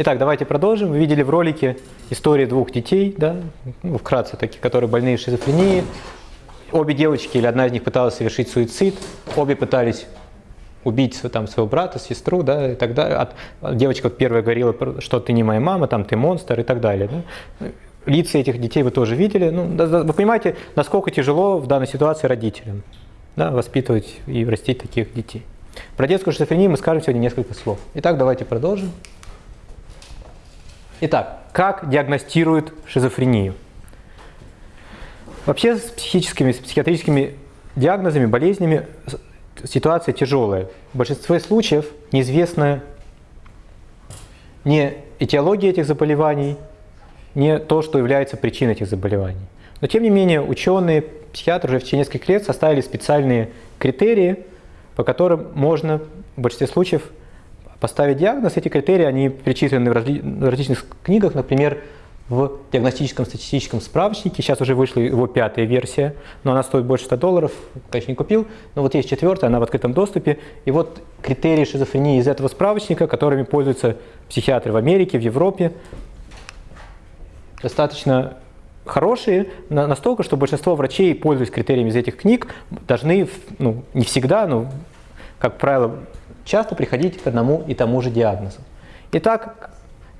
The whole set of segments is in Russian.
Итак, давайте продолжим. Вы видели в ролике истории двух детей, да, ну, вкратце такие, которые больные шизофренией. Обе девочки или одна из них пыталась совершить суицид, обе пытались убить там, своего брата, сестру, да, и так далее. девочка первая говорила, что ты не моя мама, там ты монстр и так далее. Да. Лица этих детей вы тоже видели. Ну, вы понимаете, насколько тяжело в данной ситуации родителям да, воспитывать и растить таких детей. Про детскую шизофрению мы скажем сегодня несколько слов. Итак, давайте продолжим. Итак, как диагностируют шизофрению? Вообще с психическими, с психиатрическими диагнозами, болезнями ситуация тяжелая. В большинстве случаев неизвестна не этиология этих заболеваний, не то, что является причиной этих заболеваний. Но тем не менее ученые, психиатры уже в течение нескольких лет составили специальные критерии, по которым можно в большинстве случаев поставить диагноз. Эти критерии, они перечислены в, разли в различных книгах, например, в диагностическом статистическом справочнике. Сейчас уже вышла его пятая версия, но она стоит больше 100 долларов, конечно, не купил. Но вот есть четвертая, она в открытом доступе. И вот критерии шизофрении из этого справочника, которыми пользуются психиатры в Америке, в Европе, достаточно хорошие, настолько, что большинство врачей, пользуясь критериями из этих книг, должны, ну, не всегда, но, как правило, часто приходить к одному и тому же диагнозу. Итак,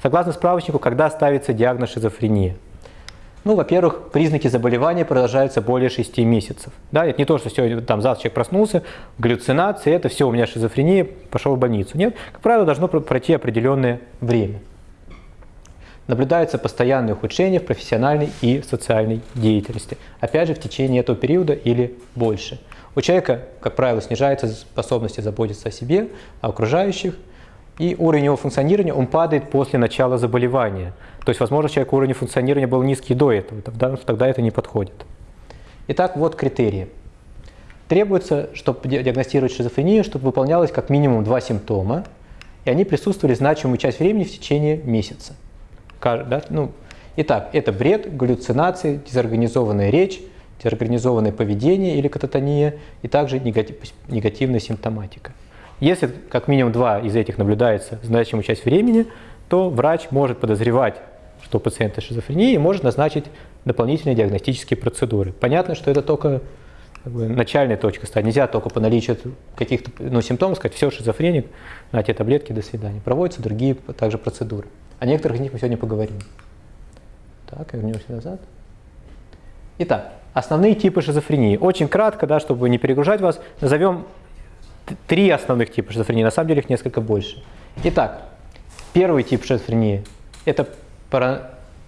согласно справочнику, когда ставится диагноз шизофрения? Ну, во-первых, признаки заболевания продолжаются более 6 месяцев. Да, это не то, что сегодня, там, завтра человек проснулся, галлюцинации, это все, у меня шизофрения, пошел в больницу. Нет, как правило, должно пройти определенное время. Наблюдается постоянное ухудшение в профессиональной и социальной деятельности. Опять же, в течение этого периода или больше. У человека, как правило, снижается способность заботиться о себе, о окружающих, и уровень его функционирования он падает после начала заболевания. То есть, возможно, человек уровень функционирования был низкий до этого, тогда, тогда это не подходит. Итак, вот критерии. Требуется, чтобы диагностировать шизофрению, чтобы выполнялось как минимум два симптома, и они присутствовали значимую часть времени в течение месяца. Ну, итак, это бред, галлюцинации, дезорганизованная речь, дезорганизованное поведение или кататония, и также негатив, негативная симптоматика. Если как минимум два из этих наблюдается значимую часть времени, то врач может подозревать, что у пациента шизофрения, и может назначить дополнительные диагностические процедуры. Понятно, что это только как бы, начальная точка стадии. Нельзя только по наличию каких-то ну, симптомов сказать, все, шизофреник, на те таблетки, до свидания. Проводятся другие также процедуры. О некоторых из них мы сегодня поговорим. Так, вернемся назад. Итак, Основные типы шизофрении. Очень кратко, да, чтобы не перегружать вас, назовем три основных типа шизофрении. На самом деле их несколько больше. Итак, первый тип шизофрении – это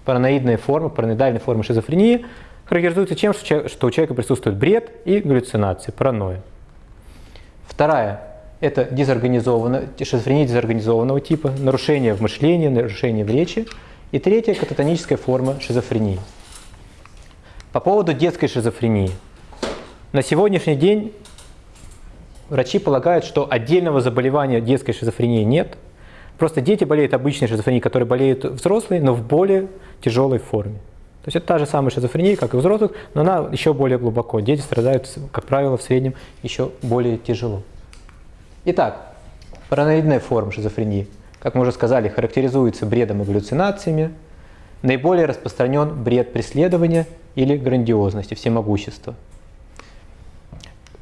параноидная форма, параноидальная форма шизофрении. Характеризуется тем, что у человека присутствует бред и галлюцинации, паранойя. Вторая – это дезорганизованная, шизофрения дезорганизованного типа, нарушение в мышлении, нарушение в речи. И третья – кататоническая форма шизофрении. По поводу детской шизофрении. На сегодняшний день врачи полагают, что отдельного заболевания детской шизофрении нет. Просто дети болеют обычной шизофренией, которые болеют взрослые, но в более тяжелой форме. То есть это та же самая шизофрения, как и у взрослых, но она еще более глубоко. Дети страдают, как правило, в среднем еще более тяжело. Итак, параноидная форма шизофрении, как мы уже сказали, характеризуется бредом и галлюцинациями. Наиболее распространен бред преследования или грандиозности, всемогущества.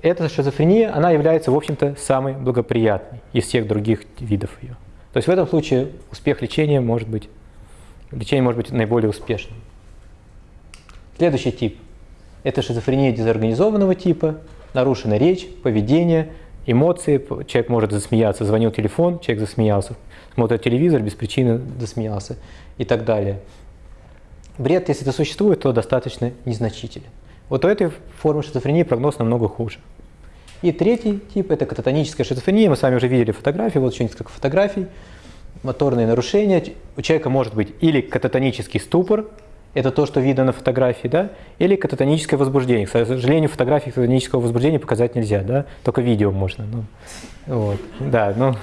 Эта шизофрения, она является, в общем-то, самой благоприятной из всех других видов ее. То есть в этом случае успех лечения может быть, лечение может быть наиболее успешным. Следующий тип – это шизофрения дезорганизованного типа, нарушена речь, поведение, эмоции. Человек может засмеяться, звонил телефон, человек засмеялся, смотрит телевизор, без причины засмеялся и так далее. Бред, если это существует, то достаточно незначителен. Вот у этой формы шизофрении прогноз намного хуже. И третий тип – это кататоническая шизофрения. Мы с вами уже видели фотографии, вот еще несколько фотографий. Моторные нарушения. У человека может быть или кататонический ступор, это то, что видно на фотографии, да, или кататоническое возбуждение. К сожалению, фотографии кататонического возбуждения показать нельзя, да, только видео можно. Ну, вот, да, ну,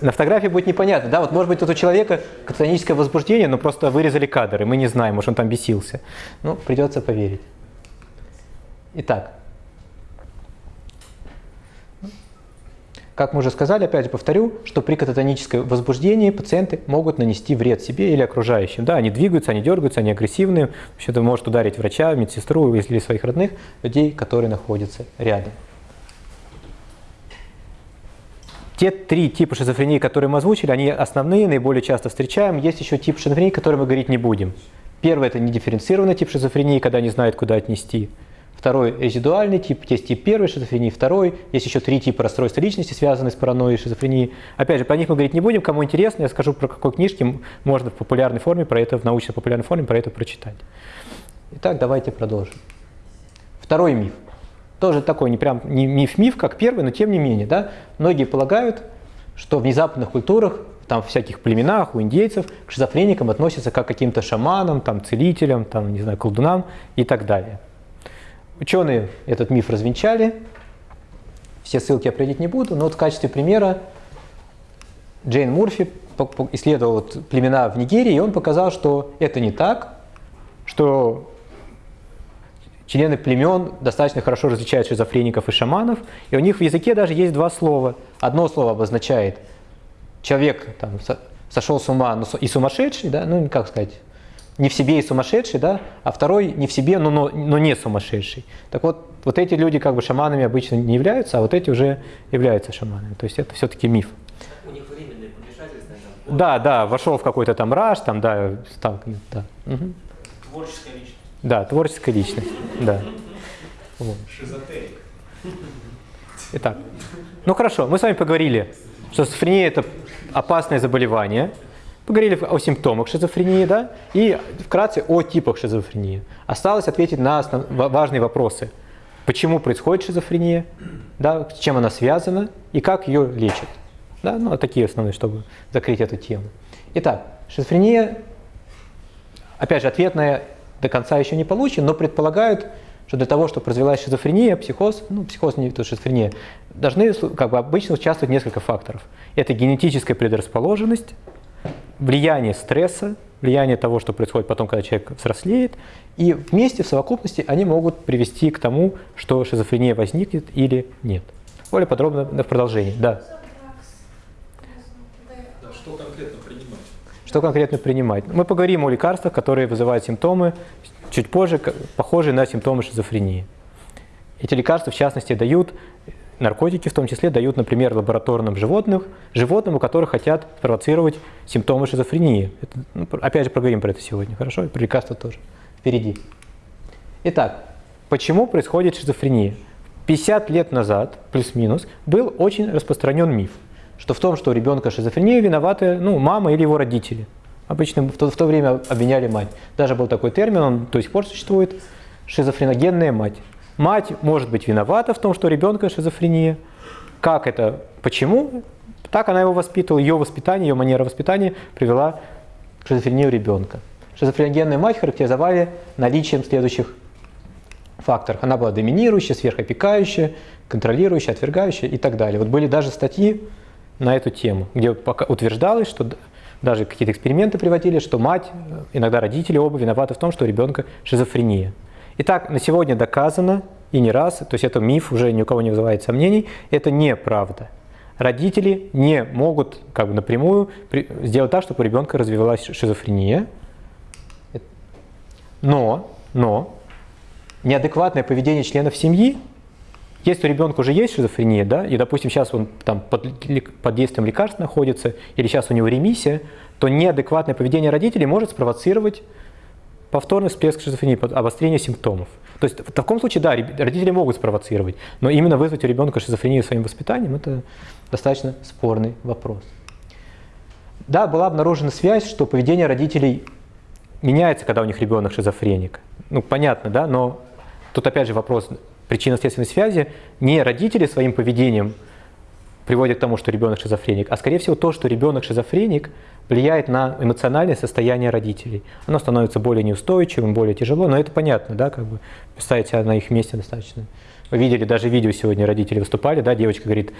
на фотографии будет непонятно, да, вот может быть тут у человека кататоническое возбуждение, но просто вырезали кадры, мы не знаем, может он там бесился. Ну, придется поверить. Итак, Как мы уже сказали, опять же повторю, что при кататоническом возбуждении пациенты могут нанести вред себе или окружающим. Да, они двигаются, они дергаются, они агрессивны. Вообще это может ударить врача, медсестру или своих родных, людей, которые находятся рядом. Те три типа шизофрении, которые мы озвучили, они основные, наиболее часто встречаем. Есть еще тип шизофрении, который мы говорить не будем. Первый – это недифференцированный тип шизофрении, когда не знают, куда отнести. Второй – резидуальный тип, есть тип первой шизофрении, второй. Есть еще три типа расстройства личности, связанные с паранойей и шизофренией. Опять же, про них мы говорить не будем. Кому интересно, я скажу, про какой книжки можно в популярной форме, про это, в научно-популярной форме про это прочитать. Итак, давайте продолжим. Второй миф – тоже такой не прям не миф-миф, как первый, но тем не менее. Да? Многие полагают, что в незападных культурах, там в всяких племенах, у индейцев, к шизофреникам относятся как к каким-то шаманам, там, целителям, там, не знаю, колдунам и так далее. Ученые этот миф развенчали, все ссылки я не буду, но вот в качестве примера Джейн Мурфи исследовал вот племена в Нигерии, и он показал, что это не так, что члены племен достаточно хорошо различают шизофреников и шаманов, и у них в языке даже есть два слова. Одно слово обозначает человек там, сошел с ума и сумасшедший, да, ну как сказать, не в себе и сумасшедший, да, а второй не в себе, но, но, но не сумасшедший. Так вот, вот эти люди как бы шаманами обычно не являются, а вот эти уже являются шаманами. То есть это все-таки миф. У них временное помешательство. Там, да, да, вошел в какой-то там раж, там, да, стал, да. Угу. Творческая личность. Да, творческая личность. Да. Вот. Шизотерик. Итак, ну хорошо, мы с вами поговорили, что шизофрения – это опасное заболевание, поговорили о симптомах шизофрении, да, и вкратце о типах шизофрении. Осталось ответить на основ... важные вопросы. Почему происходит шизофрения, да, с чем она связана и как ее лечат. Да, ну, такие основные, чтобы закрыть эту тему. Итак, шизофрения, опять же, ответная до конца еще не получен, но предполагают, что для того, чтобы развилась шизофрения, психоз, ну, психоз не то шизофрения, должны как бы обычно участвовать несколько факторов. Это генетическая предрасположенность, влияние стресса, влияние того, что происходит потом, когда человек взрослеет, и вместе в совокупности они могут привести к тому, что шизофрения возникнет или нет. Более подробно в продолжении. Да. Что конкретно что конкретно принимать? Мы поговорим о лекарствах, которые вызывают симптомы, чуть позже, похожие на симптомы шизофрении. Эти лекарства, в частности, дают, наркотики в том числе, дают, например, лабораторным животным, животным, у которых хотят спровоцировать симптомы шизофрении. Это, ну, опять же, поговорим про это сегодня, хорошо? И про лекарства тоже. Впереди. Итак, почему происходит шизофрения? 50 лет назад, плюс-минус, был очень распространен миф – что в том, что у ребенка шизофрения виноваты ну, мама или его родители. Обычно в то, в то время обвиняли мать. Даже был такой термин, он до сих пор существует, шизофреногенная мать. Мать может быть виновата в том, что у ребенка шизофрения. Как это, почему? Так она его воспитывала, ее воспитание, ее манера воспитания привела к шизофрении у ребенка. Шизофреногенную мать характеризовали наличием следующих факторов. Она была доминирующая, сверхопекающая, контролирующая, отвергающая и так далее. Вот были даже статьи на эту тему, где утверждалось, что даже какие-то эксперименты приводили, что мать, иногда родители оба виноваты в том, что у ребенка шизофрения. Итак, на сегодня доказано, и не раз, то есть это миф, уже ни у кого не вызывает сомнений, это неправда. Родители не могут как бы напрямую сделать так, чтобы у ребенка развивалась шизофрения, но, но неадекватное поведение членов семьи если у ребенка уже есть шизофрения, да, и, допустим, сейчас он там под, под действием лекарств находится, или сейчас у него ремиссия, то неадекватное поведение родителей может спровоцировать повторный всплеск шизофрении, обострение симптомов. То есть в таком случае, да, родители могут спровоцировать, но именно вызвать у ребенка шизофрению своим воспитанием – это достаточно спорный вопрос. Да, была обнаружена связь, что поведение родителей меняется, когда у них ребенок шизофреник. Ну, понятно, да, но тут опять же вопрос, причинно-следственной связи не родители своим поведением приводят к тому, что ребенок шизофреник, а скорее всего то, что ребенок шизофреник, влияет на эмоциональное состояние родителей. Оно становится более неустойчивым, более тяжело, но это понятно, да, как бы представить себя на их месте достаточно. Вы видели, даже видео сегодня родители выступали, да, девочка говорит,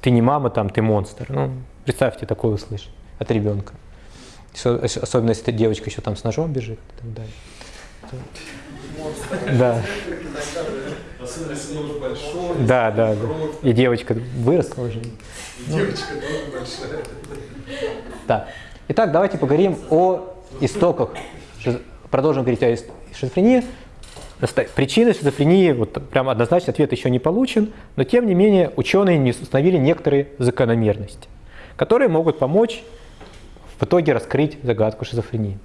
ты не мама, там, ты монстр. Ну, представьте такое услышать от ребенка. Особенно, если эта девочка еще там с ножом бежит и так далее. Да. Если нож большой. Да, да, да. И девочка выросла уже. и девочка тоже большая. Так. Итак, давайте поговорим о истоках. Продолжим говорить о шизофрении. Причины шизофрении, вот прям однозначный ответ еще не получен, но тем не менее ученые не установили некоторые закономерности, которые могут помочь в итоге раскрыть загадку шизофрении.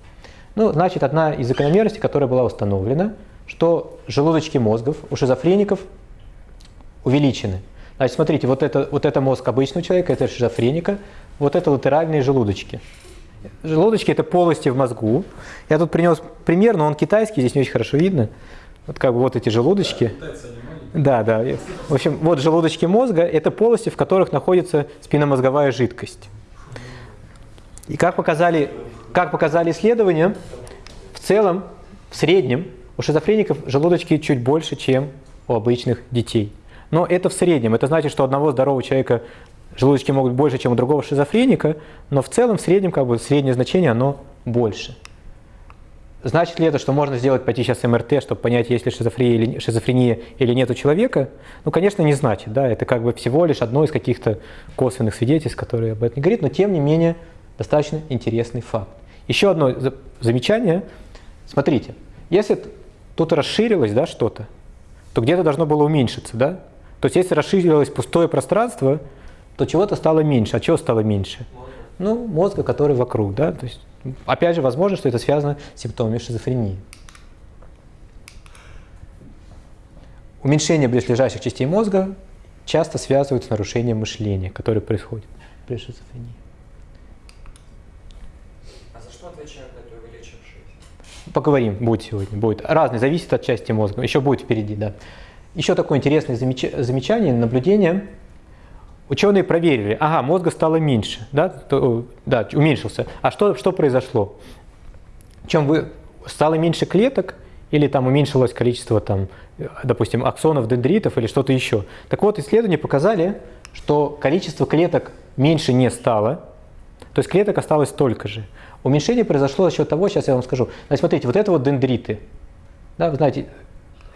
Ну, значит, одна из закономерностей, которая была установлена, что желудочки мозгов у шизофреников увеличены. Значит, смотрите, вот это, вот это мозг обычного человека, это шизофреника, вот это латеральные желудочки. Желудочки – это полости в мозгу. Я тут принес пример, но он китайский, здесь не очень хорошо видно. Вот как бы вот эти желудочки. Да, да. В общем, вот желудочки мозга – это полости, в которых находится спинномозговая жидкость. И как показали, как показали исследования, в целом, в среднем, у шизофреников желудочки чуть больше, чем у обычных детей. Но это в среднем. Это значит, что одного здорового человека желудочки могут больше, чем у другого шизофреника, но в целом, в среднем, как бы среднее значение, оно больше. Значит ли это, что можно сделать, пойти сейчас МРТ, чтобы понять, есть ли шизофрения или, шизофрения или нет у человека? Ну, конечно, не значит. Да? Это как бы всего лишь одно из каких-то косвенных свидетельств, которые об этом говорит, но тем не менее достаточно интересный факт. Еще одно за- замечание. Смотрите, если тут расширилось да, что-то, то где-то должно было уменьшиться. Да? То есть если расширилось пустое пространство, то чего-то стало меньше. А чего стало меньше? Ну, мозга, который вокруг, да, то есть, опять же, возможно, что это связано с симптомами шизофрении. Уменьшение близлежащих частей мозга часто связывают с нарушением мышления, которое происходит при шизофрении. А за что отвечают это вылечившие? Поговорим, будет сегодня, будет. Разный, зависит от части мозга, еще будет впереди, да. Еще такое интересное замеч- замечание, наблюдение. Ученые проверили, ага, мозга стало меньше, да, то- да уменьшился. А что, что произошло? Чем вы, стало меньше клеток или там уменьшилось количество, там, допустим, аксонов, дендритов или что-то еще? Так вот, исследования показали, что количество клеток меньше не стало, то есть клеток осталось столько же. Уменьшение произошло за счет того, сейчас я вам скажу. Значит, смотрите, вот это вот дендриты. Да, вы знаете,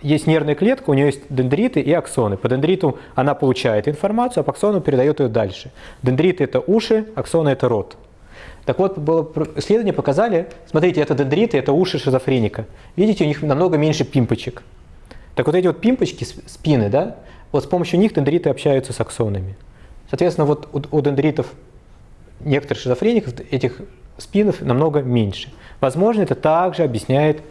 есть нервная клетка, у нее есть дендриты и аксоны. По дендриту она получает информацию, а по аксону передает ее дальше. Дендриты – это уши, аксоны – это рот. Так вот, было исследования показали, смотрите, это дендриты, это уши шизофреника. Видите, у них намного меньше пимпочек. Так вот эти вот пимпочки, спины, да, вот с помощью них дендриты общаются с аксонами. Соответственно, вот у, у дендритов некоторых шизофреников этих спинов намного меньше. Возможно, это также объясняет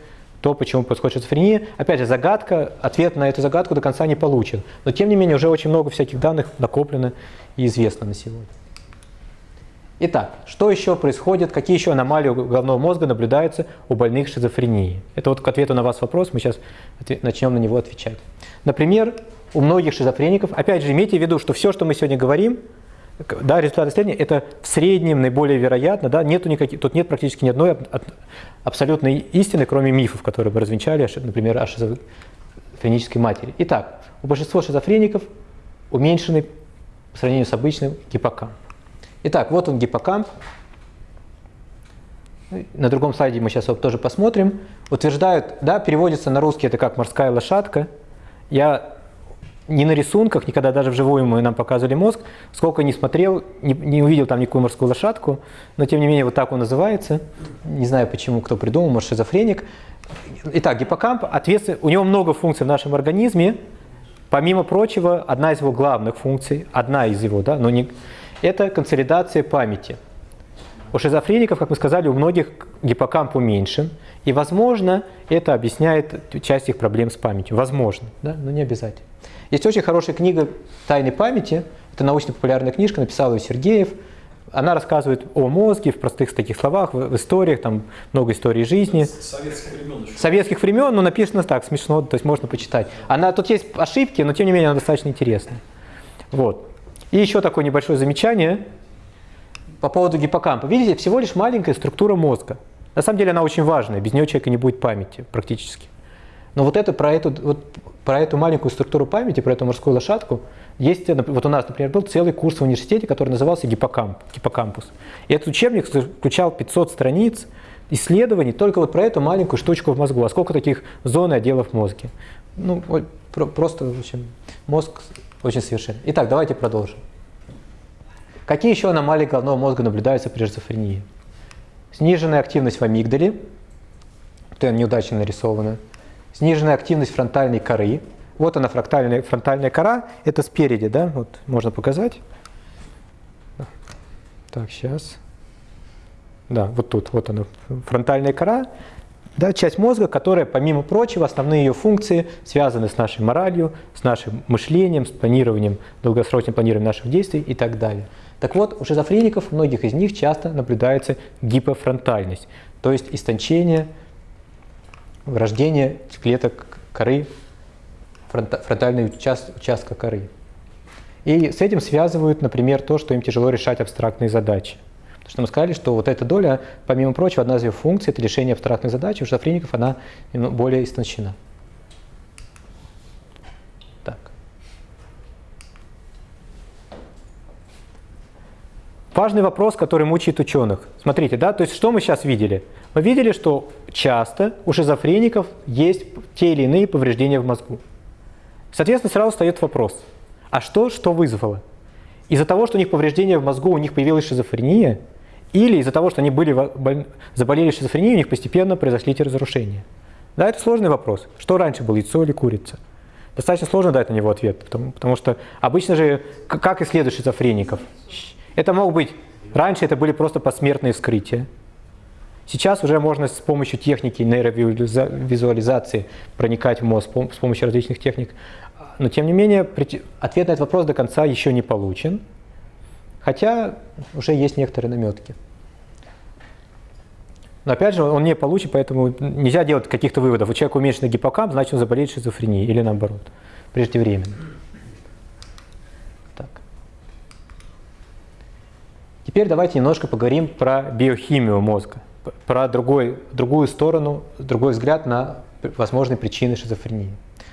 то, почему происходит шизофрения. Опять же, загадка, ответ на эту загадку до конца не получен. Но тем не менее, уже очень много всяких данных накоплено и известно на сегодня. Итак, что еще происходит, какие еще аномалии головного мозга наблюдаются у больных шизофренией? Это вот к ответу на вас вопрос, мы сейчас начнем на него отвечать. Например, у многих шизофреников, опять же, имейте в виду, что все, что мы сегодня говорим, да, результаты исследования, это в среднем наиболее вероятно, да, нету никаких, тут нет практически ни одной аб- аб- абсолютной истины, кроме мифов, которые бы развенчали, например, о шизофренической матери. Итак, у большинства шизофреников уменьшенный по сравнению с обычным гиппокамп. Итак, вот он гиппокамп. На другом слайде мы сейчас его тоже посмотрим. Утверждают, да, переводится на русский это как морская лошадка. Я ни на рисунках, никогда даже вживую мы нам показывали мозг, сколько не смотрел, не, не увидел там никакую морскую лошадку, но тем не менее вот так он называется. Не знаю почему, кто придумал, может шизофреник. Итак, гиппокамп, ответствен- у него много функций в нашем организме. Помимо прочего, одна из его главных функций, одна из его, да, но не, это консолидация памяти. У шизофреников, как мы сказали, у многих гиппокамп уменьшен, и, возможно, это объясняет часть их проблем с памятью. Возможно, да, но не обязательно. Есть очень хорошая книга «Тайны памяти», это научно-популярная книжка, написал ее Сергеев. Она рассказывает о мозге в простых таких словах, в, в историях, там много историй жизни советских времен еще. советских времен, но написано так, смешно, то есть можно почитать. Она, тут есть ошибки, но тем не менее она достаточно интересная. Вот. И еще такое небольшое замечание по поводу гиппокампа. Видите, всего лишь маленькая структура мозга. На самом деле она очень важная, без нее у человека не будет памяти практически. Но вот это про эту, вот, про эту маленькую структуру памяти, про эту морскую лошадку, есть, вот у нас, например, был целый курс в университете, который назывался гиппокамп, гиппокампус. И этот учебник включал 500 страниц исследований только вот про эту маленькую штучку в мозгу. А сколько таких зон и отделов в мозге? ну, просто, в общем, мозг очень совершенен. Итак, давайте продолжим. Какие еще аномалии головного мозга наблюдаются при шизофрении? Сниженная активность в амигдале, она неудачно нарисована. Сниженная активность фронтальной коры. Вот она, фронтальная, фронтальная кора, это спереди, да, вот можно показать. Так, сейчас. Да, вот тут, вот она, фронтальная кора, да, часть мозга, которая, помимо прочего, основные ее функции связаны с нашей моралью, с нашим мышлением, с планированием, долгосрочным планированием наших действий и так далее. Так вот, у шизофреников, многих из них часто наблюдается гипофронтальность, то есть истончение, врождение клеток коры, фронта- фронтального участ- участка коры. И с этим связывают, например, то, что им тяжело решать абстрактные задачи. Потому что мы сказали, что вот эта доля, помимо прочего, одна из ее функций – это решение абстрактных задач, у шизофреников она немного более истончена. Важный вопрос, который мучает ученых. Смотрите, да, то есть что мы сейчас видели? Мы видели, что часто у шизофреников есть те или иные повреждения в мозгу. Соответственно, сразу встает вопрос, а что, что вызвало? Из-за того, что у них повреждения в мозгу, у них появилась шизофрения, или из-за того, что они были, боль- заболели шизофренией, у них постепенно произошли эти разрушения? Да, это сложный вопрос. Что раньше было, яйцо или курица? Достаточно сложно дать на него ответ, потому, потому что обычно же, как исследуют шизофреников? Это могут быть, раньше это были просто посмертные вскрытия. Сейчас уже можно с помощью техники нейровизуализации проникать в мозг с помощью различных техник. Но тем не менее, ответ на этот вопрос до конца еще не получен, хотя уже есть некоторые наметки. Но опять же, он не получен, поэтому нельзя делать каких-то выводов. У человека уменьшенный гиппокамп, значит он заболеет шизофренией или наоборот, преждевременно. Теперь давайте немножко поговорим про биохимию мозга, про другой, другую сторону, другой взгляд на возможные причины шизофрении.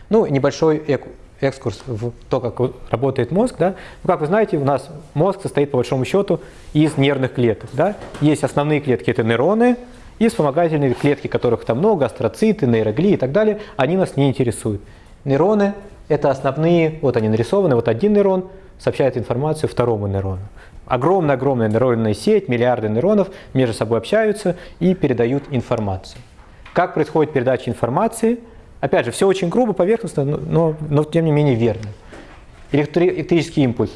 Ну, небольшой эк- экскурс в то, как работает мозг. Да? Ну, как вы знаете, у нас мозг состоит, по большому счету, из нервных клеток. Да? Есть основные клетки, это нейроны, и вспомогательные клетки, которых там много, астроциты, нейроглии и так далее, они нас не интересуют. Нейроны – это основные, вот они нарисованы, вот один нейрон сообщает информацию второму нейрону. Огромная-огромная нейронная сеть, миллиарды нейронов между собой общаются и передают информацию. Как происходит передача информации? Опять же, все очень грубо, поверхностно, но, но, но тем не менее верно. Электри- электрический импульс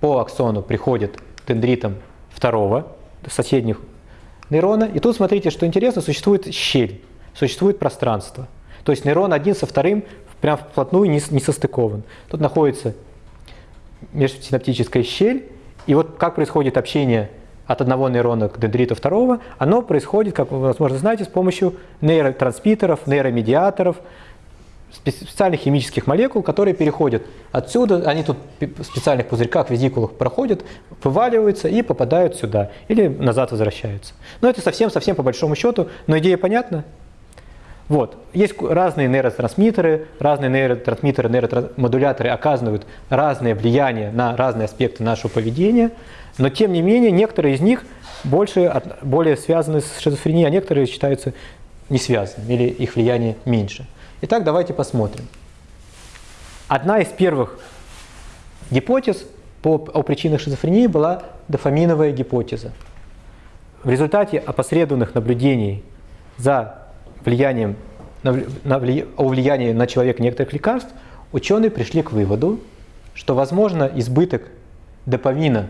по аксону приходит к дендритам второго, соседних нейрона. И тут смотрите, что интересно, существует щель, существует пространство. То есть нейрон один со вторым прям вплотную не, не состыкован. Тут находится межсинаптическая щель, и вот как происходит общение от одного нейрона к дендриту второго, оно происходит, как вы, возможно, знаете, с помощью нейротрансмиттеров, нейромедиаторов, спе- специальных химических молекул, которые переходят отсюда, они тут в специальных пузырьках, визикулах проходят, вываливаются и попадают сюда, или назад возвращаются. Но это совсем-совсем по большому счету, но идея понятна? Вот. Есть разные нейротрансмиттеры, разные нейротрансмиттеры, нейромодуляторы оказывают разное влияние на разные аспекты нашего поведения, но тем не менее некоторые из них больше, более связаны с шизофренией, а некоторые считаются не связанными или их влияние меньше. Итак, давайте посмотрим. Одна из первых гипотез по, о причинах шизофрении была дофаминовая гипотеза. В результате опосредованных наблюдений за влиянием, на, на вли- о влиянии на человека некоторых лекарств, ученые пришли к выводу, что, возможно, избыток допамина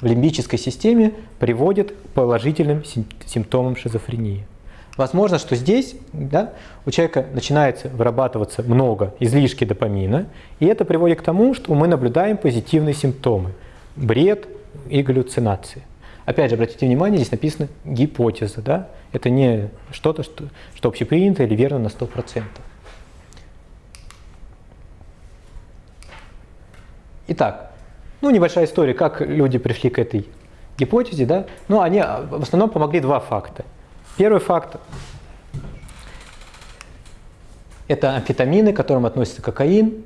в лимбической системе приводит к положительным сим- симптомам шизофрении. Возможно, что здесь да, у человека начинается вырабатываться много излишки допамина, и это приводит к тому, что мы наблюдаем позитивные симптомы – бред и галлюцинации. Опять же, обратите внимание, здесь написано гипотеза, да? Это не что-то, что, что общепринято или верно на 100%. Итак, ну небольшая история, как люди пришли к этой гипотезе, да? Ну, они а, в основном помогли два факта. Первый факт – это амфетамины, к которым относится кокаин.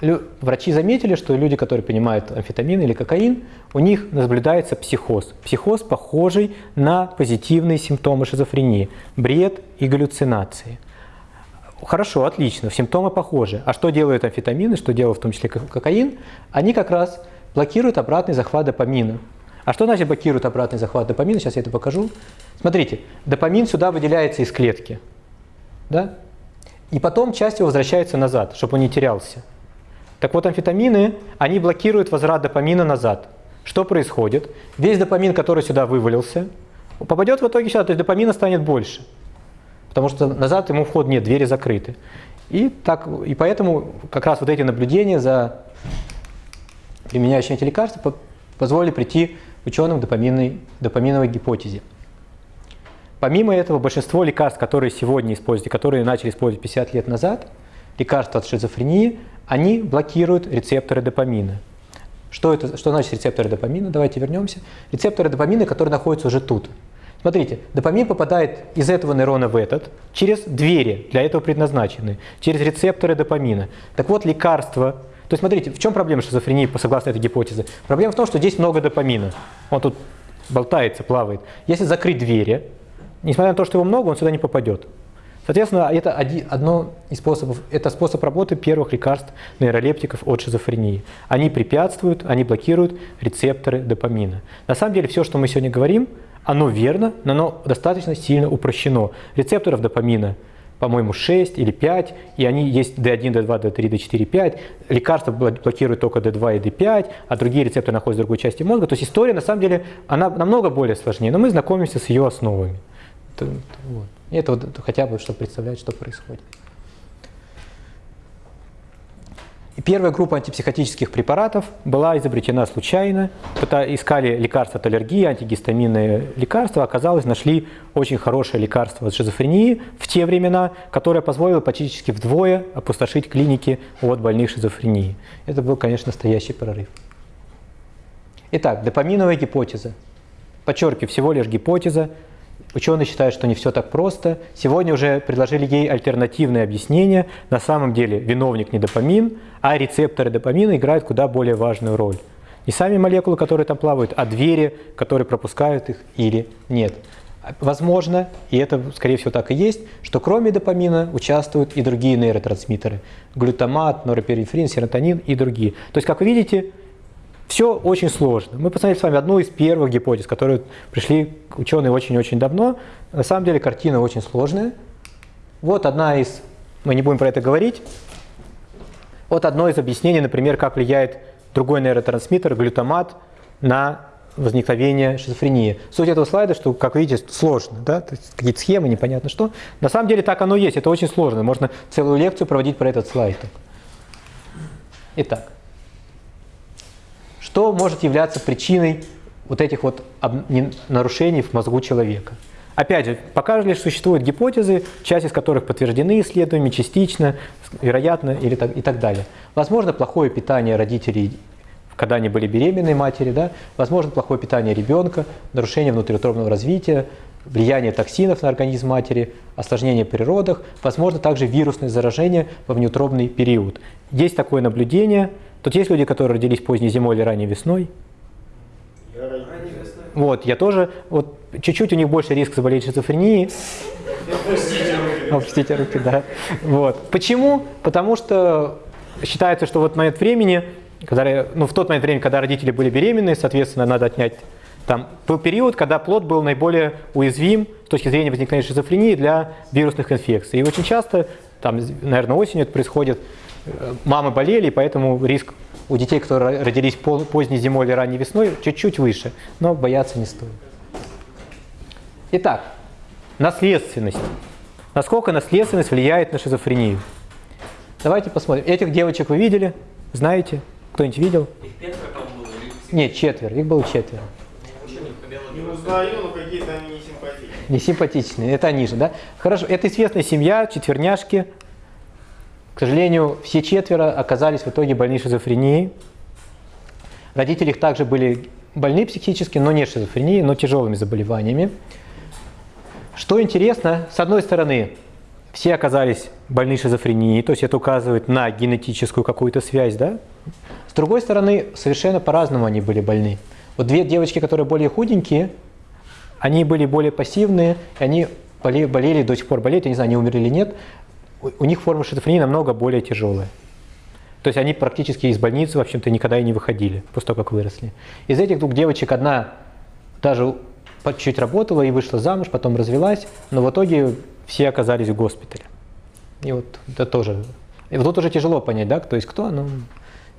Врачи заметили, что люди, которые принимают амфетамин или кокаин, у них наблюдается психоз. Психоз, похожий на позитивные симптомы шизофрении – бред и галлюцинации. Хорошо, отлично, симптомы похожи. А что делают амфетамины, что делают в том числе ко- кокаин? Они как раз блокируют обратный захват допамина. А что значит блокируют обратный захват допамина? Сейчас я это покажу. Смотрите, допамин сюда выделяется из клетки. Да? И потом часть его возвращается назад, чтобы он не терялся. Так вот, амфетамины, они блокируют возврат допамина назад. Что происходит? Весь допамин, который сюда вывалился, попадет в итоге сюда, то есть допамина станет больше. Потому что назад ему вход нет, двери закрыты. И, так, и поэтому как раз вот эти наблюдения за применяющими эти лекарства по- позволили прийти ученым к допаминной, допаминовой гипотезе. Помимо этого, большинство лекарств, которые сегодня используют, которые начали использовать 50 лет назад, лекарства от шизофрении, они блокируют рецепторы допамина. Что, это, что значит рецепторы допамина? Давайте вернемся. Рецепторы допамина, которые находятся уже тут. Смотрите, допамин попадает из этого нейрона в этот через двери, для этого предназначены, через рецепторы допамина. Так вот, лекарства. То есть, смотрите, в чем проблема шизофрении, согласно этой гипотезе? Проблема в том, что здесь много допамина. Он тут болтается, плавает. Если закрыть двери, несмотря на то, что его много, он сюда не попадет. Соответственно, это оди- одно из способов, это способ работы первых лекарств нейролептиков от шизофрении. Они препятствуют, они блокируют рецепторы допамина. На самом деле, все, что мы сегодня говорим, оно верно, но оно достаточно сильно упрощено. Рецепторов допамина, по-моему, 6 или 5, и они есть D1, D2, D3, D4, 5. Лекарства бл- блокируют только D2 и D5, а другие рецепторы находятся в другой части мозга. То есть история, на самом деле, она намного более сложнее, но мы знакомимся с ее основами. Вот. И это вот хотя бы, чтобы представлять, что происходит. И первая группа антипсихотических препаратов была изобретена случайно. Искали лекарства от аллергии, антигистаминные лекарства. Оказалось, нашли очень хорошее лекарство от шизофрении в те времена, которое позволило практически вдвое опустошить клиники от больных шизофрении. Это был, конечно, настоящий прорыв. Итак, допаминовая гипотеза. Подчеркиваю, всего лишь гипотеза. Ученые считают, что не все так просто. Сегодня уже предложили ей альтернативное объяснение. На самом деле виновник не допамин, а рецепторы допамина играют куда более важную роль. Не сами молекулы, которые там плавают, а двери, которые пропускают их или нет. Возможно, и это, скорее всего, так и есть, что кроме допамина участвуют и другие нейротрансмиттеры. Глютамат, норопинефрин, серотонин и другие. То есть, как вы видите, все очень сложно. Мы посмотрели с вами одну из первых гипотез, которые пришли ученые очень-очень давно. На самом деле картина очень сложная. Вот одна из, мы не будем про это говорить, вот одно из объяснений, например, как влияет другой нейротрансмиттер, глютамат, на возникновение шизофрении. Суть этого слайда, что, как видите, сложно, да? Какие-то схемы, непонятно что. На самом деле так оно есть, это очень сложно. Можно целую лекцию проводить про этот слайд. Итак, что может являться причиной вот этих вот нарушений в мозгу человека? Опять же, пока лишь существуют гипотезы, часть из которых подтверждены исследованиями, частично, вероятно, или так, и так далее. Возможно, плохое питание родителей, когда они были беременной матери, да? возможно, плохое питание ребенка, нарушение внутриутробного развития, влияние токсинов на организм матери, осложнение при родах, возможно, также вирусное заражение во внеутробный период. Есть такое наблюдение. Тут есть люди, которые родились поздней зимой или ранней весной. Вот, я тоже, вот чуть-чуть у них больше риск заболеть шизофренией. Опустите руки, да. Вот. Почему? Потому что считается, что вот момент времени, когда, ну, в тот момент времени, когда родители были беременны, соответственно, надо отнять там был период, когда плод был наиболее уязвим с точки зрения возникновения шизофрении для вирусных инфекций. И очень часто, там, наверное, осенью это происходит, мамы болели, поэтому риск у детей, которые родились поздней зимой или ранней весной, чуть-чуть выше, но бояться не стоит. Итак, наследственность. Насколько наследственность влияет на шизофрению? Давайте посмотрим. Этих девочек вы видели? Знаете? Кто-нибудь видел? Их пятеро, было, Нет, четверо. Их было четверо. не узнаю, но какие-то они не симпатичные. Не симпатичные. Это они же, да? Хорошо. Это известная семья, четверняшки. К сожалению, все четверо оказались в итоге больны шизофренией. Родители их также были больны психически, но не шизофренией, но тяжелыми заболеваниями. Что интересно, с одной стороны, все оказались больны шизофренией, то есть это указывает на генетическую какую-то связь, да? С другой стороны, совершенно по-разному они были больны. Вот две девочки, которые более худенькие, они были более пассивные, они боле- болели, до сих пор болеют, я не знаю, они умерли или нет, у, у них форма шизофрении намного более тяжелая. То есть они практически из больницы, в общем-то, никогда и не выходили после того, как выросли. Из этих двух девочек одна даже по чуть работала и вышла замуж, потом развелась, но в итоге все оказались в госпитале. И вот это тоже. И вот тут уже тяжело понять, да, кто есть кто, но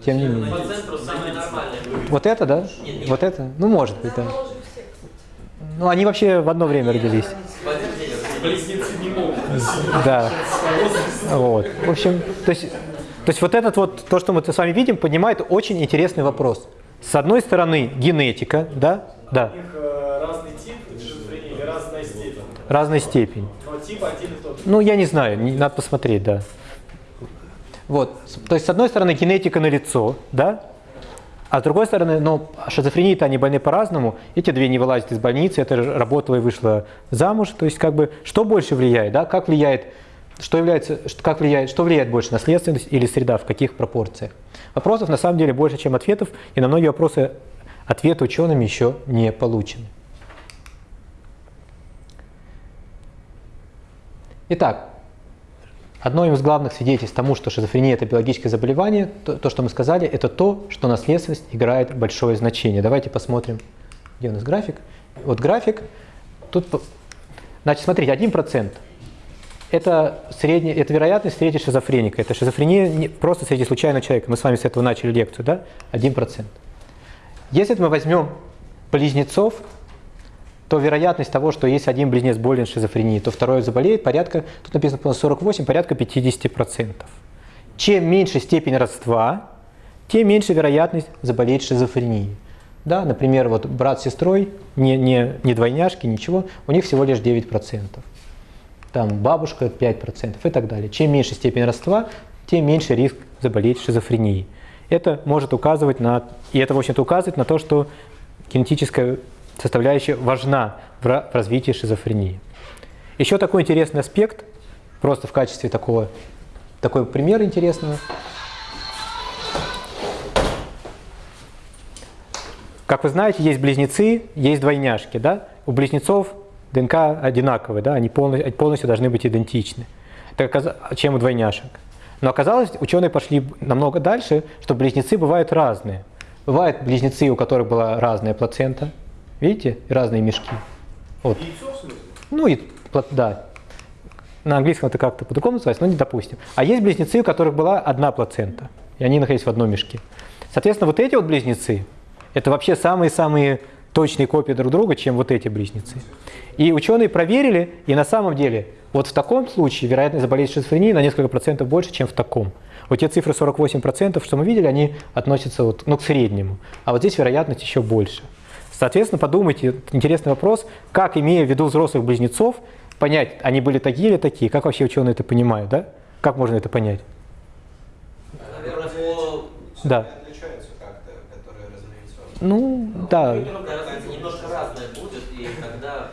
тем не менее. По центру самое нормальное. Вот это, да? Нет, нет. Вот это? Ну, может быть, да. Ну, они вообще в одно время родились. Да. Вот. В общем, то есть, то есть вот этот вот, то, что мы с вами видим, поднимает очень интересный вопрос. С одной стороны, генетика, да? Да. У них э, разный тип шизофрении разная степень. Разная степень. Но тип один и тот же. Ну, я не знаю, надо посмотреть, да. Вот, то есть, с одной стороны, генетика на лицо, да, а с другой стороны, ну, шизофрении-то они больны по-разному, эти две не вылазят из больницы, это работала и вышла замуж, то есть, как бы, что больше влияет, да, как влияет, что является, как влияет, что влияет больше, наследственность или среда, в каких пропорциях? Вопросов на самом деле больше, чем ответов, и на многие вопросы ответы учеными еще не получены. Итак, одно из главных свидетельств тому, что шизофрения – это биологическое заболевание, то, то, что мы сказали, это то, что наследственность играет большое значение. Давайте посмотрим, где у нас график. Вот график, тут, значит, смотрите, 1% это, средняя, это вероятность встретить шизофреника. Это шизофрения не просто среди случайного человека. Мы с вами с этого начали лекцию, да? 1%. Если мы возьмем близнецов, то вероятность того, что если один близнец болен шизофренией, то второй заболеет, порядка, тут написано по-моему, 48, порядка 50%. Чем меньше степень родства, тем меньше вероятность заболеть шизофренией. Да, например, вот брат с сестрой, не, не, не двойняшки, ничего, у них всего лишь 9%. Там бабушка 5% и так далее. Чем меньше степень родства, тем меньше риск заболеть шизофренией. Это может указывать на, и это, в общем-то, указывает на то, что генетическая составляющая важна в ра- в развитии шизофрении. Еще такой интересный аспект, просто в качестве такого, такой пример интересного. Как вы знаете, есть близнецы, есть двойняшки, да? У близнецов ДНК одинаковые, да? Они полностью, полностью должны быть идентичны, чем у двойняшек. Но оказалось, ученые пошли намного дальше, что близнецы бывают разные. Бывают близнецы, у которых была разная плацента, видите, разные мешки. Вот. Ну и да. На английском это как-то по-другому называется, но не допустим. А есть близнецы, у которых была одна плацента, и они находились в одном мешке. Соответственно, вот эти вот близнецы, это вообще самые-самые точные копии друг друга, чем вот эти близнецы. И ученые проверили, и на самом деле, вот в таком случае вероятность заболеть шизофренией на несколько процентов больше, чем в таком. Вот те цифры 48%, что мы видели, они относятся вот, ну, к среднему. А вот здесь вероятность еще больше. Соответственно, подумайте, интересный вопрос, как, имея в виду взрослых близнецов, понять, они были такие или такие, как вообще ученые это понимают, да? Как можно это понять? Наверное, по... Да. отличаются как-то, которые разновидцы. Ну, да. Разница немножко разная будет, и когда...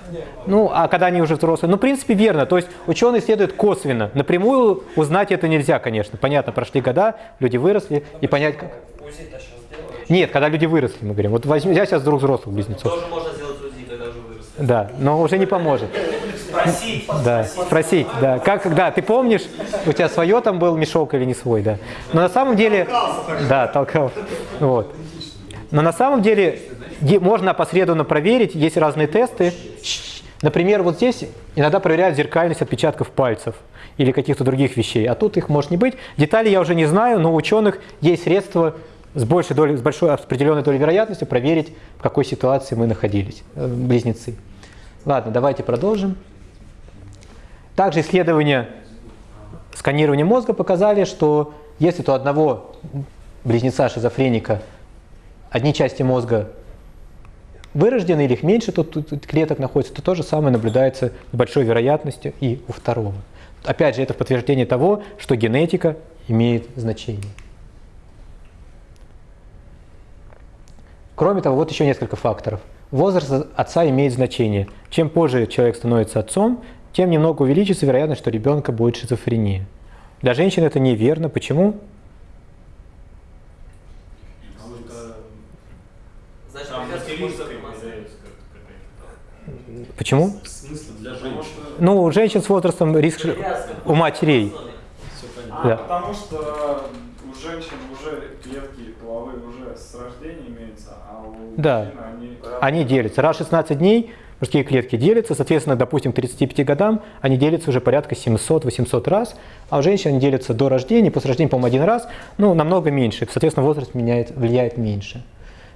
Ну, а когда они уже взрослые? Ну, в принципе, верно. То есть ученые следуют косвенно. Напрямую узнать это нельзя, конечно. Понятно, прошли года, люди выросли, и понять, как... УЗИ-то сейчас делают. Нет, когда люди выросли, мы говорим. Вот возьми, взять сейчас двух взрослых близнецов. Тоже можно сделать УЗИ, когда уже выросли. Да, но уже не поможет. Спросить. Да, спросить, да. Как, да, ты помнишь, у тебя свое там был мешок или не свой, да. Но на самом деле... Да, толкал. Вот. Но на самом деле можно опосредованно проверить, есть разные тесты. Например, вот здесь иногда проверяют зеркальность отпечатков пальцев или каких-то других вещей, а тут их может не быть. Детали я уже не знаю, но у ученых есть средства с большой, долей, с большой определенной долей вероятностью проверить, в какой ситуации мы находились, э, близнецы. Ладно, давайте продолжим. Также исследования сканирования мозга показали, что если у одного близнеца-шизофреника одни части мозга вырождены или их меньше тут, тут- клеток находится, то то же самое наблюдается с большой вероятностью и у второго. Опять же, это подтверждение того, что генетика имеет значение. Кроме того, вот еще несколько факторов. Возраст отца имеет значение. Чем позже человек становится отцом, тем немного увеличится вероятность, что ребенка будет шизофрения. Для женщин это неверно. Почему? Почему? Женщин? Ну, у женщин с возрастом риск Привязка. у матерей. А, Да. потому что у женщин уже клетки половые уже с рождения Да. Они делятся. Раз в 16 дней мужские клетки делятся, соответственно, допустим, к 35 годам они делятся уже порядка 700-800 раз, а у женщин они делятся до рождения, после рождения, по-моему, один раз, ну, намного меньше, соответственно, возраст меняет, влияет меньше.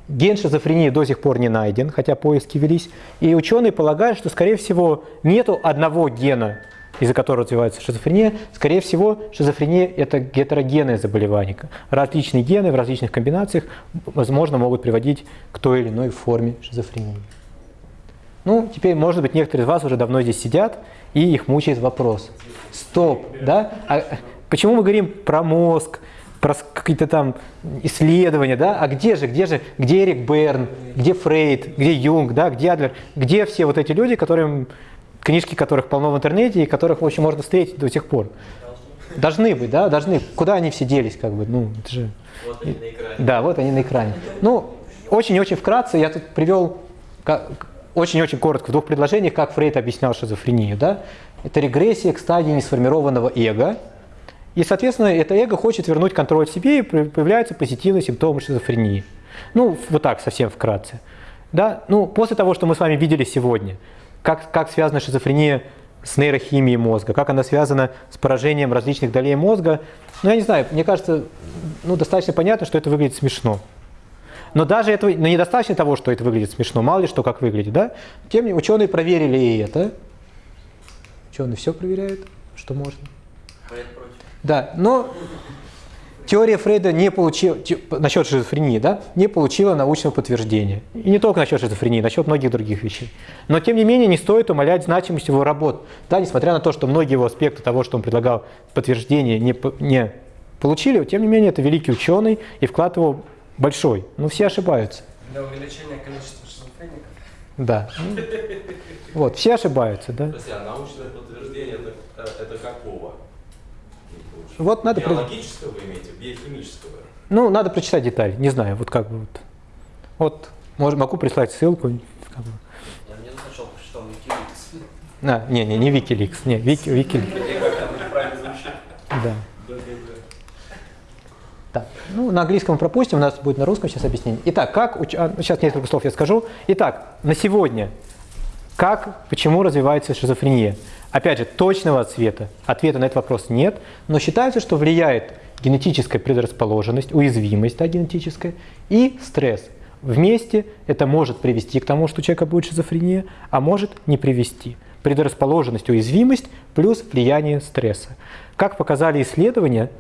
Ген шизофрении до сих пор не найден, хотя поиски велись, и ученые полагают, что, скорее всего, нету одного гена, из-за которого развивается шизофрения, скорее всего, шизофрения – это гетерогенное заболевание. Различные гены в различных комбинациях, возможно, могут приводить к той или иной форме шизофрении. Ну, теперь, может быть, некоторые из вас уже давно здесь сидят, и их мучает вопрос. Стоп, да? А почему мы говорим про мозг, про какие-то там исследования, да? А где же, где же, где Эрик Берн, где Фрейд, где Юнг, да, где Адлер, где все вот эти люди, которым, книжки которых полно в интернете и которых, в общем, можно встретить до сих пор? Должны быть, да, должны. Куда они все делись, как бы, ну, это же... Вот они на экране. Да, вот они на экране. Ну, очень-очень вкратце я тут привел очень-очень коротко в двух предложениях, как Фрейд объяснял шизофрению. Да? Это регрессия к стадии несформированного эго. И, соответственно, это эго хочет вернуть контроль себе, и появляются позитивные симптомы шизофрении. Ну, вот так, совсем вкратце. Да? Ну, после того, что мы с вами видели сегодня, как, как связана шизофрения с нейрохимией мозга, как она связана с поражением различных долей мозга, ну, я не знаю, мне кажется, ну, достаточно понятно, что это выглядит смешно. Но даже этого, но недостаточно того, что это выглядит смешно, мало ли что как выглядит, да? Тем не менее, ученые проверили и это. Ученые все проверяют, что можно. Да, но теория Фрейда не получила, насчет шизофрении, да, не получила научного подтверждения. И не только насчет шизофрении, насчет многих других вещей. Но тем не менее не стоит умалять значимость его работ. Да, несмотря на то, что многие его аспекты того, что он предлагал подтверждение, не, не получили, тем не менее это великий ученый и вклад его большой. Но все ошибаются. Для увеличения количества шизофреников. Да. Ну, Вот, все ошибаются, да. А научное подтверждение это, это какого? Вот надо... при- Биологического вы имеете, биохимического? Ну, надо прочитать детали, не знаю, вот как бы вот. Вот, мож- могу прислать ссылку. как бы. Я мне сначала прочитал Wikileaks. А, не, не, не Wikileaks, не, Вики, Wikileaks. Да. Так, ну, на английском пропустим, у нас будет на русском сейчас объяснение. Итак, как, уч- а, сейчас несколько слов я скажу. Итак, на сегодня, как, почему развивается шизофрения? Опять же, точного ответа, ответа на этот вопрос нет, но считается, что влияет генетическая предрасположенность, уязвимость да, генетическая и стресс. Вместе это может привести к тому, что у человека будет шизофрения, а может не привести. Предрасположенность, уязвимость плюс влияние стресса. Как показали исследования,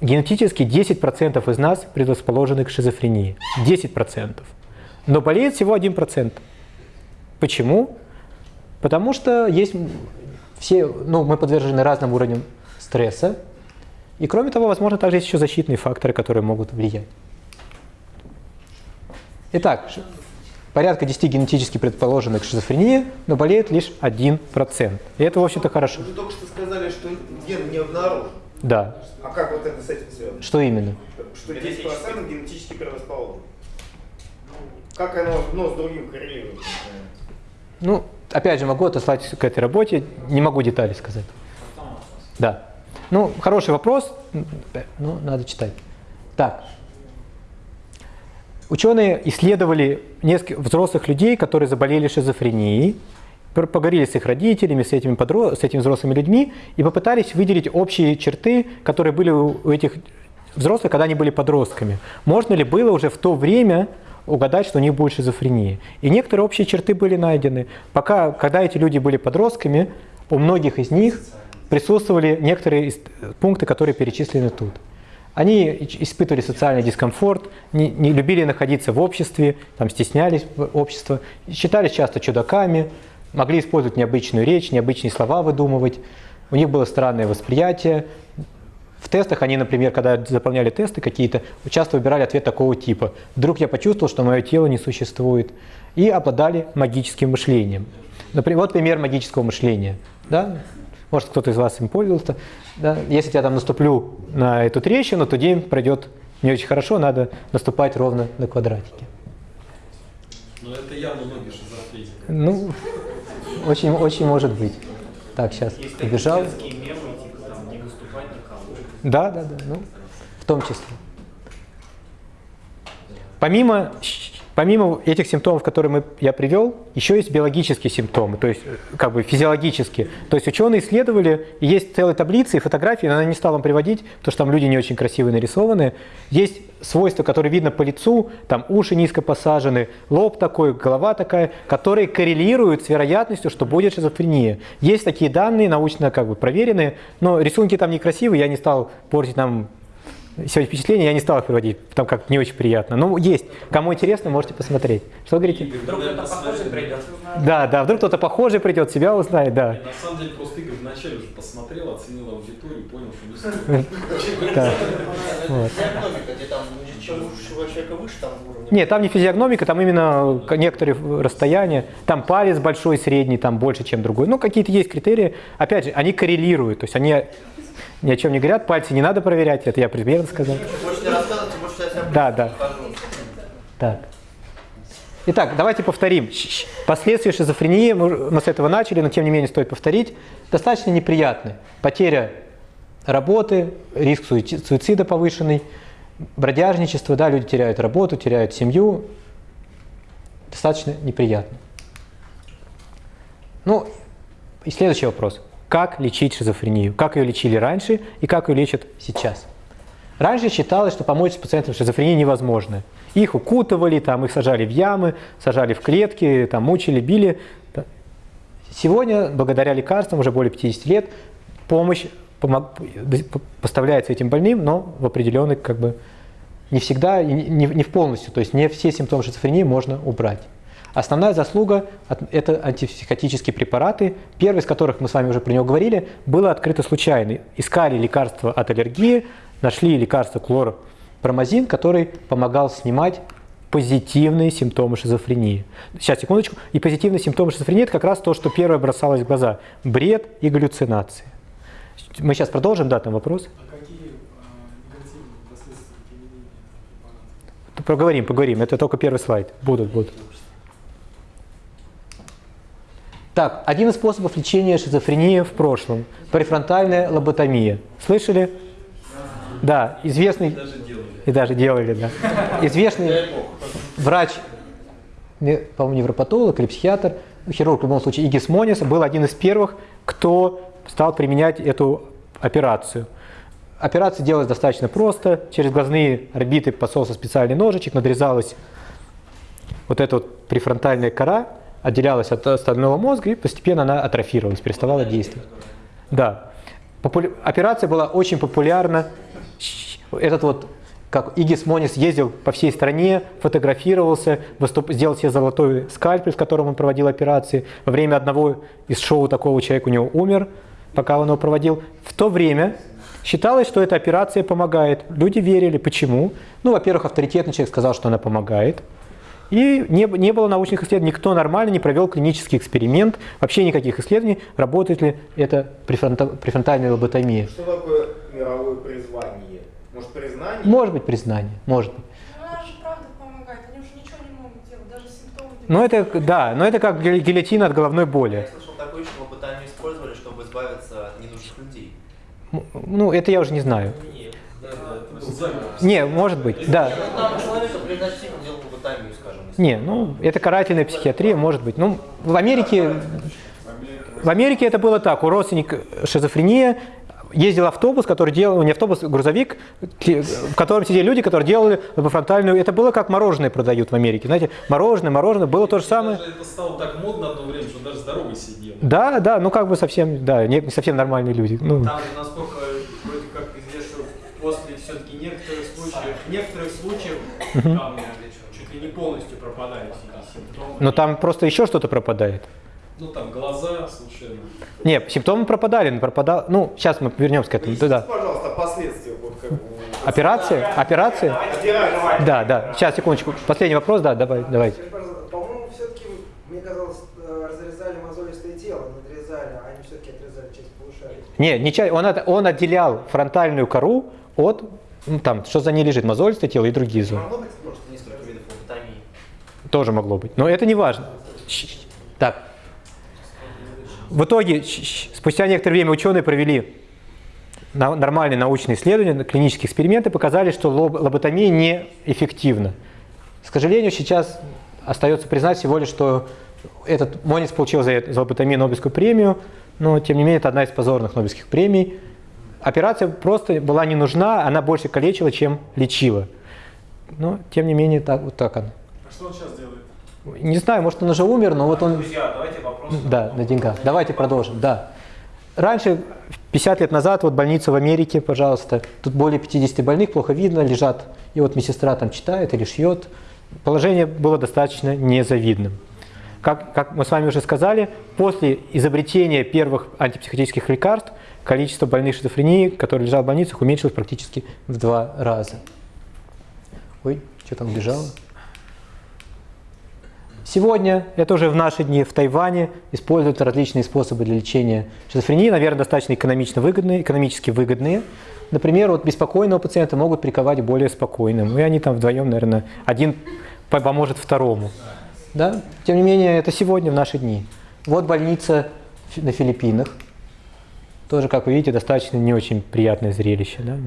генетически 10% из нас предрасположены к шизофрении. 10%. Но болеет всего 1%. Почему? Потому что есть все, ну, мы подвержены разным уровням стресса. И кроме того, возможно, также есть еще защитные факторы, которые могут влиять. Итак, порядка 10 генетически предположенных к шизофрении, но болеет лишь 1%. И это, в общем-то, хорошо. Вы только что сказали, что ген не обнаружен. Да. А как вот это с этим связано? Что именно? Что 10% генетически предрасположен. Как оно одно с другим коррелирует? Ну, опять же, могу отослать к этой работе, не могу детали сказать. Да. Ну, хороший вопрос, ну, надо читать. Так. Ученые исследовали несколько взрослых людей, которые заболели шизофренией, поговорили с их родителями, с этими, подро... с этими взрослыми людьми и попытались выделить общие черты, которые были у этих взрослых, когда они были подростками. Можно ли было уже в то время угадать, что у них будет шизофрения? И некоторые общие черты были найдены. Пока, когда эти люди были подростками, у многих из них присутствовали некоторые из- пункты, которые перечислены тут. Они испытывали социальный дискомфорт, не, не любили находиться в обществе, там, стеснялись общества, считались часто чудаками, могли использовать необычную речь, необычные слова выдумывать. У них было странное восприятие. В тестах они, например, когда заполняли тесты какие-то, часто выбирали ответ такого типа. Вдруг я почувствовал, что мое тело не существует. И обладали магическим мышлением. Например, вот пример магического мышления. Да? Может, кто-то из вас им пользовался. Да? Если я там наступлю на эту трещину, то день пройдет не очень хорошо, надо наступать ровно на квадратике. Ну это явно ноги шизофреника. Ну, очень, очень может быть. Так, сейчас побежал. такие детские мемы, типа там не наступать на кого. Да, да, да, ну, в том числе. Помимо, помимо этих симптомов, которые мы, я привел, еще есть биологические симптомы, то есть э, как бы физиологические. То есть ученые исследовали, и есть целые таблицы и фотографии, но я не стал вам приводить, потому что там люди не очень красивые нарисованы. Есть свойства, которые видно по лицу, там уши низко посажены, лоб такой, голова такая, которые коррелируют с вероятностью, что будет шизофрения. Есть такие данные, научно как бы проверенные, но рисунки там некрасивые, я не стал портить нам сегодня впечатления, я не стал их приводить, там как не очень приятно. Ну, есть. Кому интересно, можете посмотреть. Что говорите? Вдруг кто-то похожий придет. Да, да, вдруг кто-то похожий придет, себя узнает, да. На самом деле просто Игорь вначале уже посмотрел, оценил аудиторию, понял, что не стоит. Да. Вот. Физиогномика, где там, чем у человека выше, там уровень. Нет, там не физиогномика, там именно некоторые расстояния. Там палец большой, средний, там больше, чем другой. Ну, какие-то есть критерии. Опять же, они коррелируют, то есть они ни о чем не говорят, пальцы не надо проверять, это я примерно сказал. Да, да. Так. Итак, давайте повторим. Последствия шизофрении, мы с этого начали, но тем не менее стоит повторить, достаточно неприятны. Потеря работы, риск суици- суицида повышенный, бродяжничество, да, люди теряют работу, теряют семью. Достаточно неприятно. Ну, и следующий вопрос. Как лечить шизофрению? Как ее лечили раньше и как ее лечат сейчас? Раньше считалось, что помочь с пациентом с шизофренией невозможно. Их укутывали, там, их сажали в ямы, сажали в клетки, там, мучили, били. Сегодня, благодаря лекарствам, уже более 50 лет, помощь поставляется этим больным, но в определенных, как бы, не всегда, не- не в полностью, то есть не все симптомы шизофрении можно убрать. Основная заслуга это антипсихотические препараты, первый из которых, мы с вами уже про него говорили, было открыто случайно. Искали лекарства от аллергии, нашли лекарство клоропромазин, который помогал снимать позитивные симптомы шизофрении. Сейчас, секундочку. И позитивные симптомы шизофрении – это как раз то, что первое бросалось в глаза. Бред и галлюцинации. Мы сейчас продолжим, да, там вопрос? А какие а? Поговорим, поговорим. Это только первый слайд. Будут, будут. Так, один из способов лечения шизофрении в прошлом. Префронтальная лоботомия. Слышали? Да, известный... Даже делали. И даже делали, да. Известный врач, по-моему, невропатолог или психиатр, хирург в любом случае, Игис Монис, был один из первых, кто стал применять эту операцию. Операция делалась достаточно просто. Через глазные орбиты посолся специальный ножичек, надрезалась вот эта вот префронтальная кора, отделялась от остального мозга, и постепенно она атрофировалась, переставала действовать. Да. Популя- Операция была очень популярна. Этот вот, как Игис Монис ездил по всей стране, фотографировался, выступ... сделал себе золотой скальпель, с которым он проводил операции. Во время одного из шоу такого человек у него умер, пока он его проводил. В то время считалось, что эта операция помогает. Люди верили. Почему? Ну, во-первых, авторитетный человек сказал, что она помогает. И не, не было научных исследований, никто нормально не провел клинический эксперимент, вообще никаких исследований, работает ли это префронта- префронтальная лоботомия. Что такое мировое призвание? Может признание? Может быть признание, может быть. Ну, она же правда помогает, они уже ничего не могут делать, даже симптомы. Но это, да, но это как гиль- гильотина от головной Я боли. слышал такое, что лоботомию использовали, чтобы избавиться от ненужных людей. Ну, это я уже не знаю. Нет. Да, да. Не, может быть, да. Ну, Там человека предназначительно делал лоботомию, скажем. если- Не, ну, это карательная психиатрия, может быть. Ну, в Америке, в Америке это было так. У родственника шизофрения, ездил автобус, который делал, не автобус, грузовик, в котором сидели люди, которые делали лобофронтальную. Это было как мороженое продают в Америке. Знаете, мороженое, мороженое, было то же самое. Даже это стало так модно одно время, что даже здоровый сидел. Да, да, ну как бы совсем, да, не, не совсем нормальные люди. Ну, Там насколько вроде как известно, после все-таки некоторых случаев, некоторых случаев там чуть ли не полностью пропадают все эти симптомы. Но там просто еще что-то пропадает. Ну там глаза случайно. Нет, симптомы пропадали, но пропадал. Ну, сейчас мы вернемся к этому. Да. Пожалуйста, о последствиях. Вот как у- Операция? Операция? Операция. Да, да. Сейчас, секундочку. Последний вопрос, да, давай, давайте. По-моему, все-таки, мне казалось, э, разрезали мозолистое тело, надрезали, а они все-таки отрезали часть полушария. Не, не чай, он, от- он отделял фронтальную кору от, ну, там, что за ней лежит, мозолистое тело и другие зоны. Могло быть просто несколько видов лоботомии. Тоже могло быть. Но это не важно. Так. В итоге, спустя некоторое время ученые провели нормальные научные исследования, клинические эксперименты показали, что лоб- лоботомия неэффективна. К сожалению, сейчас остается признать всего лишь, что этот Монис получил за, за лоботомию Нобелевскую премию, но тем не менее это одна из позорных Нобелевских премий. Операция просто была не нужна, она больше калечила, чем лечила. Но тем не менее так, вот так она. Что он сейчас делает? Не знаю, может он уже умер, но вот он... Друзья, давайте вопрос. Да, на деньгах. Давайте продолжим, да. Раньше, 50 лет назад, вот больница в Америке, пожалуйста, тут более 50 больных, плохо видно, лежат, и вот медсестра там читает или шьет. Положение было достаточно незавидным. Как, как мы с вами уже сказали, после изобретения первых антипсихотических лекарств количество больных шизофренией, которые лежат в больницах, уменьшилось практически в два раза. Ой, что там бежало? Сегодня, это уже в наши дни, в Тайване используют различные способы для лечения шизофрении, наверное, достаточно экономично выгодные, экономически выгодные. Например, вот беспокойного пациента могут приковать более спокойным, и они там вдвоем, наверное, один по- поможет второму. Да? Тем не менее, это сегодня, в наши дни. Вот больница на Филиппинах. Тоже, как вы видите, достаточно не очень приятное зрелище. Да?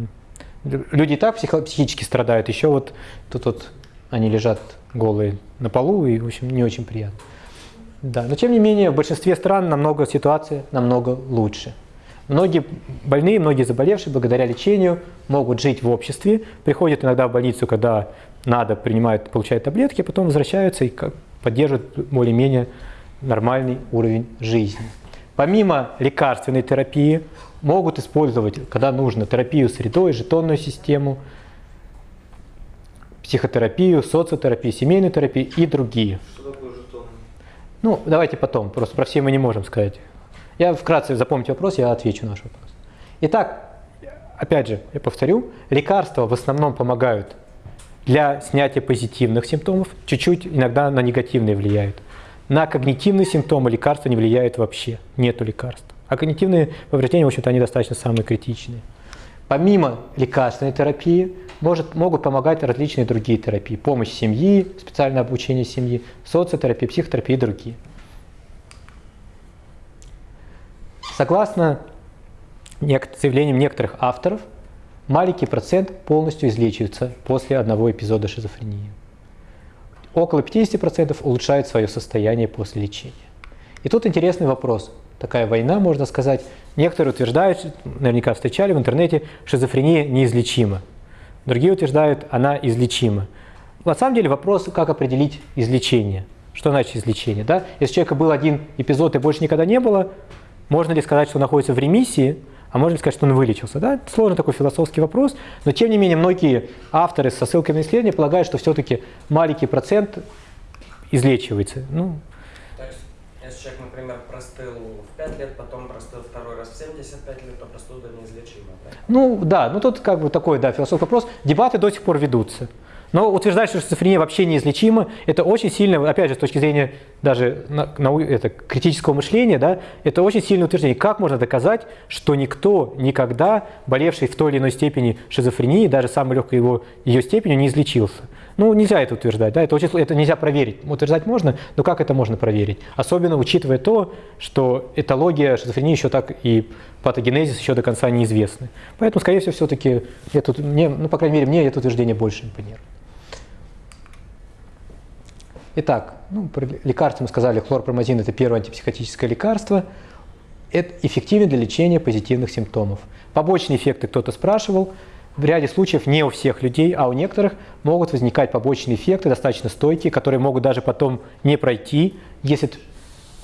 Люди и так психически страдают, еще вот тут вот они лежат голые на полу, и, в общем, не очень приятно. Да, но тем не менее, в большинстве стран намного ситуация намного лучше. Многие больные, многие заболевшие благодаря лечению могут жить в обществе, приходят иногда в больницу, когда надо, принимают, получают таблетки, а потом возвращаются и поддерживают более-менее нормальный уровень жизни. Помимо лекарственной терапии могут использовать, когда нужно, терапию средой, жетонную систему, психотерапию, социотерапию, семейную терапию и другие. Что такое жетон? Ну, давайте потом, просто про все мы не можем сказать. Я вкратце запомните вопрос, я отвечу на ваш вопрос. Итак, опять же, я повторю, лекарства в основном помогают для снятия позитивных симптомов, чуть-чуть иногда на негативные влияют. На когнитивные симптомы лекарства не влияют вообще, нету лекарств. А когнитивные повреждения, в общем-то, они достаточно самые критичные. Помимо лекарственной терапии может, могут помогать различные другие терапии. Помощь семьи, специальное обучение семьи, социотерапия, психотерапия и другие. Согласно заявлениям некоторых авторов, маленький процент полностью излечивается после одного эпизода шизофрении. Около 50% улучшают свое состояние после лечения. И тут интересный вопрос. Такая война, можно сказать. Некоторые утверждают, наверняка встречали в интернете, шизофрения неизлечима. Другие утверждают, она излечима. На самом деле вопрос, как определить излечение. Что значит излечение? Да? Если у человека был один эпизод и больше никогда не было, можно ли сказать, что он находится в ремиссии, а можно ли сказать, что он вылечился? Да? Сложный такой философский вопрос, но тем не менее многие авторы со ссылками на исследования полагают, что все-таки маленький процент излечивается. Ну, если человек, например, простыл в 5 лет, потом простыл второй раз в 75 лет, то простуда неизлечима, да? Ну да, ну тут как бы такой, да, философский вопрос. Дебаты до сих пор ведутся. Но утверждать, что шизофрения вообще неизлечима, это очень сильно, опять же, с точки зрения даже на, нау- это, критического мышления, да, это очень сильное утверждение. Как можно доказать, что никто никогда, болевший в той или иной степени шизофрении, даже самой легкой его, ее степенью, не излечился? Ну, нельзя это утверждать, да, это, очень, это нельзя проверить. Утверждать можно, но как это можно проверить? Особенно учитывая то, что этология шизофрении еще так и патогенезис еще до конца неизвестны. Поэтому, скорее всего, все-таки, мне, ну, по крайней мере, мне это утверждение больше импонирует. Итак, ну, про лекарства мы сказали, хлорпромазин – это первое антипсихотическое лекарство. Это эффективен для лечения позитивных симптомов. Побочные эффекты кто-то спрашивал. В ряде случаев не у всех людей, а у некоторых могут возникать побочные эффекты, достаточно стойкие, которые могут даже потом не пройти, если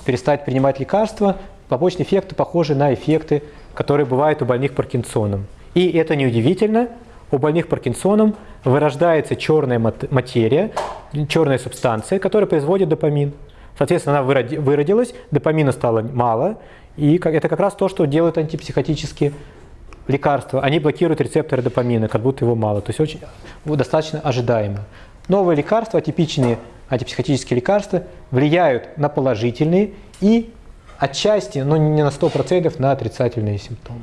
перестать принимать лекарства. Побочные эффекты похожи на эффекты, которые бывают у больных Паркинсоном. И это неудивительно, у больных Паркинсоном вырождается черная мат- материя, черная субстанция, которая производит допамин. Соответственно, она выроди- выродилась, допамина стало мало, и это как раз то, что делают антипсихотические лекарства. Они блокируют рецепторы допамина, как будто его мало. То есть очень, вот достаточно ожидаемо. Новые лекарства, атипичные антипсихотические лекарства, влияют на положительные и отчасти, но не на 100% на отрицательные симптомы.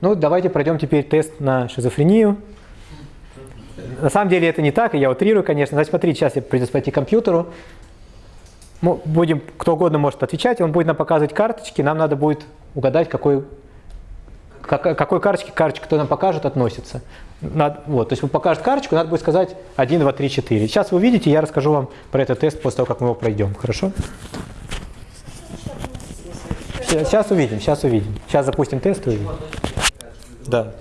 Ну, давайте пройдем теперь тест на шизофрению. На самом деле это не так, я утрирую, конечно. Значит, смотрите, сейчас я придется пойти к компьютеру. Мы будем, кто угодно может отвечать, он будет нам показывать карточки, нам надо будет угадать, какой как- какой карточке карточка, кто нам покажет, относится. Надо- вот, то есть вы покажете карточку, надо будет сказать 1, 2, 3, 4. Сейчас вы увидите, я расскажу вам про этот тест после того, как мы его пройдем. Хорошо? Сейчас увидим, сейчас увидим. Сейчас запустим тест и увидим. Да.